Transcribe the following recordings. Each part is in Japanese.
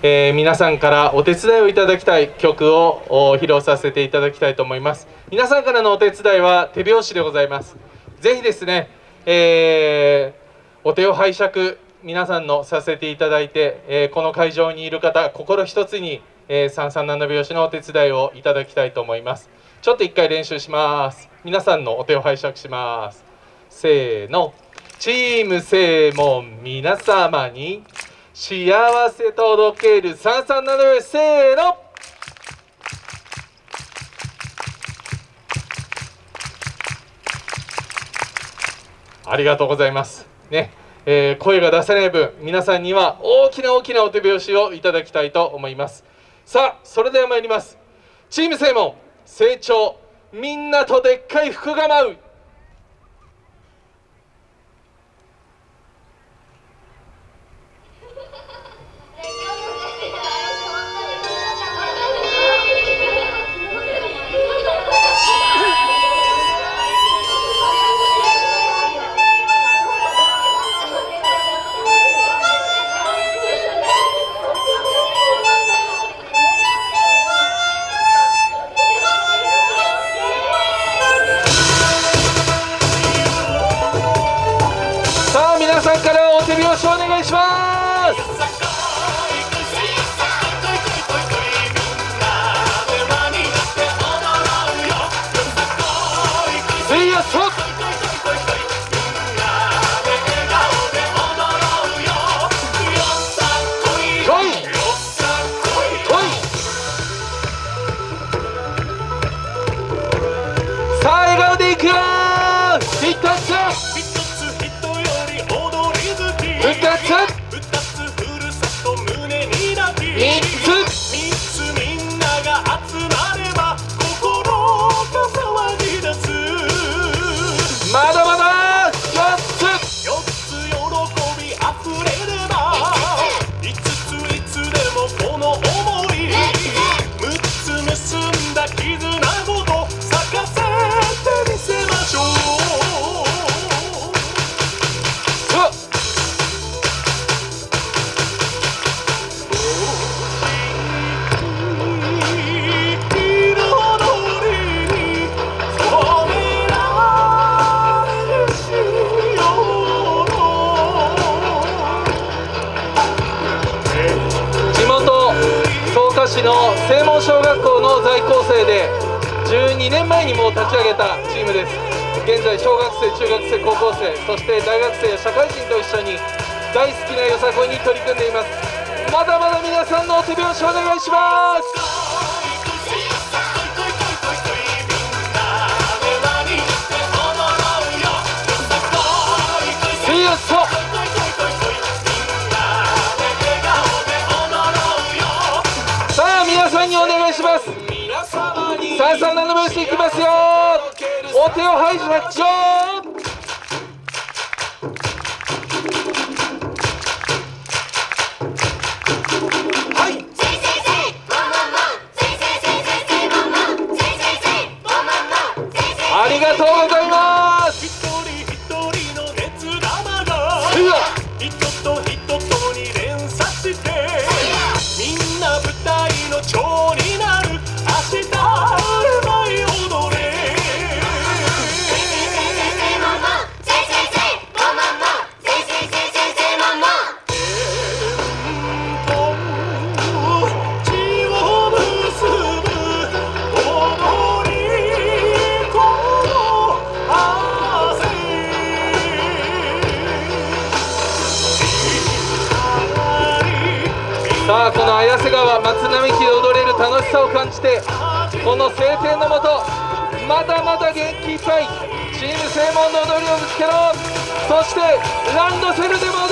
えー、皆さんからお手伝いをいただきたい曲を披露させていただきたいと思います。皆さんからのお手伝いは手拍子でございます。ぜひですね、えー、お手を拝借皆さんのさせていただいて、えー、この会場にいる方心一つに、え、三三七拍子のお手伝いをいただきたいと思います。ちょっと一回練習します。皆さんのお手を拝借します。せーの。チーム正門皆様に幸せ届ける三三七拍子せーの。ありがとうございます。ね。えー、声が出せない分皆さんには大きな大きなお手拍子をいただきたいと思います。さあそれでは参ります。チーム正門成長。みんなとでっかい福が舞う。します。最後でいくよ。市の正門小学校の在校生で12年前にも立ち上げたチームです。現在小学生中学生高校生そして大学生社会人と一緒に大好きなよさこいに取り組んでいます。まだまだ皆さんのお手拍子お願いします。していきますよ。お手を拝借ありがとうございます綾瀬川松並木で踊れる楽しさを感じてこの晴天のもとまだまだ元気いっぱいチーム正門の踊りをぶつけろ。そしてランドセルでも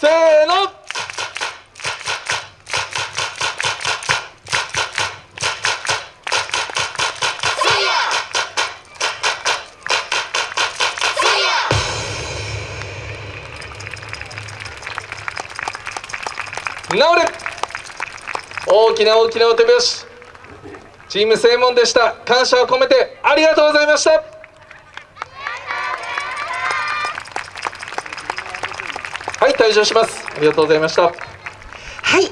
せーの。直れ。大きな大きなお手拍子。チーム正門でした。感謝を込めてありがとうございました。はい退場します。ありがとうございました。